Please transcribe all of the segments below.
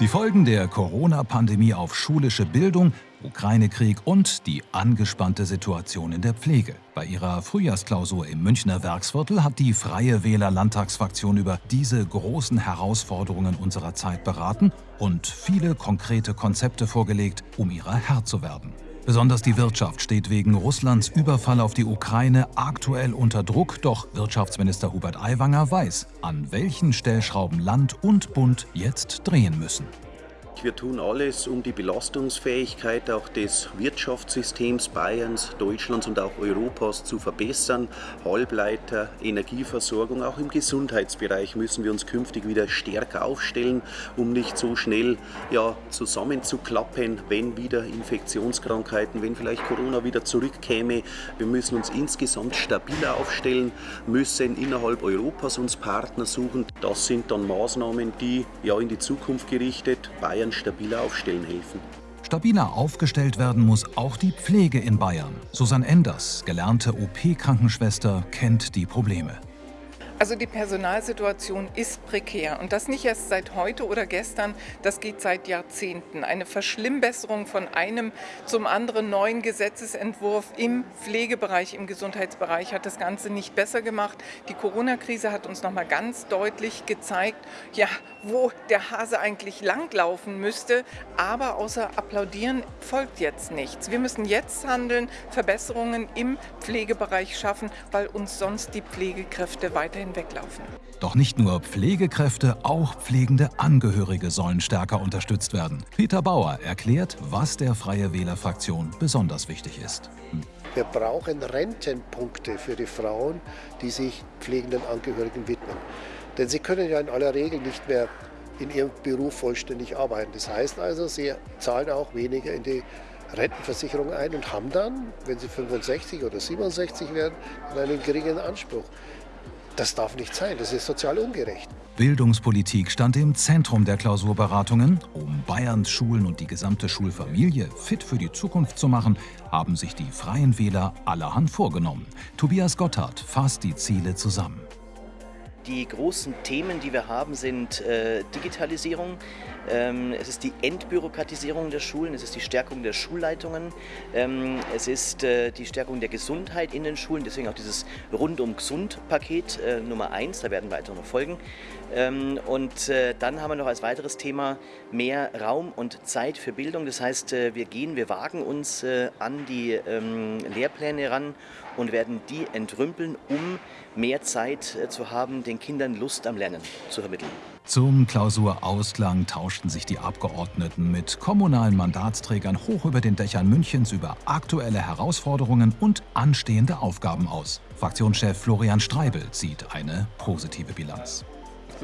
Die Folgen der Corona-Pandemie auf schulische Bildung, Ukraine-Krieg und die angespannte Situation in der Pflege. Bei ihrer Frühjahrsklausur im Münchner Werksviertel hat die Freie Wähler Landtagsfraktion über diese großen Herausforderungen unserer Zeit beraten und viele konkrete Konzepte vorgelegt, um ihrer Herr zu werden. Besonders die Wirtschaft steht wegen Russlands Überfall auf die Ukraine aktuell unter Druck, doch Wirtschaftsminister Hubert Aiwanger weiß, an welchen Stellschrauben Land und Bund jetzt drehen müssen. Wir tun alles, um die Belastungsfähigkeit auch des Wirtschaftssystems Bayerns, Deutschlands und auch Europas zu verbessern. Halbleiter, Energieversorgung, auch im Gesundheitsbereich müssen wir uns künftig wieder stärker aufstellen, um nicht so schnell ja, zusammenzuklappen, wenn wieder Infektionskrankheiten, wenn vielleicht Corona wieder zurückkäme. Wir müssen uns insgesamt stabiler aufstellen, müssen innerhalb Europas uns Partner suchen. Das sind dann Maßnahmen, die ja in die Zukunft gerichtet Bayern stabiler aufstellen helfen. Stabiler aufgestellt werden muss auch die Pflege in Bayern. Susanne Enders, gelernte OP-Krankenschwester, kennt die Probleme. Also die Personalsituation ist prekär und das nicht erst seit heute oder gestern, das geht seit Jahrzehnten. Eine Verschlimmbesserung von einem zum anderen neuen Gesetzesentwurf im Pflegebereich, im Gesundheitsbereich hat das Ganze nicht besser gemacht. Die Corona-Krise hat uns nochmal ganz deutlich gezeigt, ja, wo der Hase eigentlich langlaufen müsste, aber außer applaudieren folgt jetzt nichts. Wir müssen jetzt handeln, Verbesserungen im Pflegebereich schaffen, weil uns sonst die Pflegekräfte weiterhin hinweglaufen. Doch nicht nur Pflegekräfte, auch pflegende Angehörige sollen stärker unterstützt werden. Peter Bauer erklärt, was der Freie Wähler-Fraktion besonders wichtig ist. Wir brauchen Rentenpunkte für die Frauen, die sich pflegenden Angehörigen widmen. Denn sie können ja in aller Regel nicht mehr in ihrem Beruf vollständig arbeiten. Das heißt also, sie zahlen auch weniger in die Rentenversicherung ein und haben dann, wenn sie 65 oder 67 werden, einen geringen Anspruch. Das darf nicht sein, das ist sozial ungerecht. Bildungspolitik stand im Zentrum der Klausurberatungen. Um Bayerns Schulen und die gesamte Schulfamilie fit für die Zukunft zu machen, haben sich die Freien Wähler allerhand vorgenommen. Tobias Gotthard fasst die Ziele zusammen. Die großen Themen, die wir haben, sind äh, Digitalisierung, ähm, es ist die Entbürokratisierung der Schulen, es ist die Stärkung der Schulleitungen, ähm, es ist äh, die Stärkung der Gesundheit in den Schulen, deswegen auch dieses Rundum-Gesund-Paket äh, Nummer 1, da werden weitere noch folgen. Ähm, und äh, dann haben wir noch als weiteres Thema mehr Raum und Zeit für Bildung, das heißt, äh, wir gehen, wir wagen uns äh, an die ähm, Lehrpläne ran und werden die entrümpeln, um mehr Zeit zu haben, den Kindern Lust am Lernen zu vermitteln. Zum Klausurausklang tauschten sich die Abgeordneten mit kommunalen Mandatsträgern hoch über den Dächern Münchens über aktuelle Herausforderungen und anstehende Aufgaben aus. Fraktionschef Florian Streibel zieht eine positive Bilanz.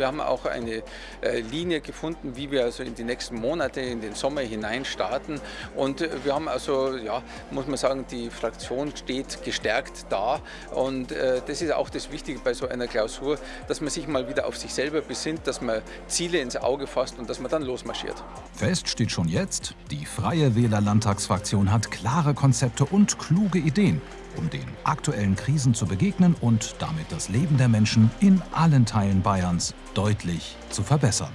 Wir haben auch eine äh, Linie gefunden, wie wir also in die nächsten Monate, in den Sommer hinein starten. Und äh, wir haben also, ja, muss man sagen, die Fraktion steht gestärkt da. Und äh, das ist auch das Wichtige bei so einer Klausur, dass man sich mal wieder auf sich selber besinnt, dass man Ziele ins Auge fasst und dass man dann losmarschiert. Fest steht schon jetzt, die Freie Wähler Landtagsfraktion hat klare Konzepte und kluge Ideen um den aktuellen Krisen zu begegnen und damit das Leben der Menschen in allen Teilen Bayerns deutlich zu verbessern.